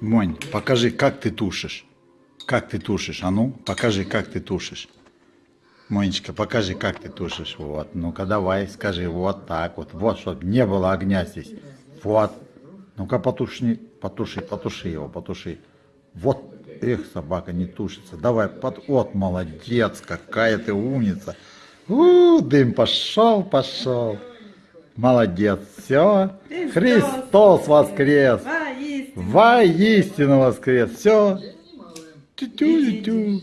Монь, покажи, как ты тушишь. Как ты тушишь, а ну, покажи, как ты тушишь. Монечка, покажи, как ты тушишь. Вот, ну-ка давай, скажи, вот так вот. Вот, чтобы не было огня здесь. Вот. Ну-ка потуши, потуши, потуши его, потуши. Вот, эх, собака не тушится. Давай, под... вот, молодец, какая ты умница. У, дым пошел, пошел. Молодец, все. Христос воскрес. Воистину. Воскрес. Все. Тю-тю-тю.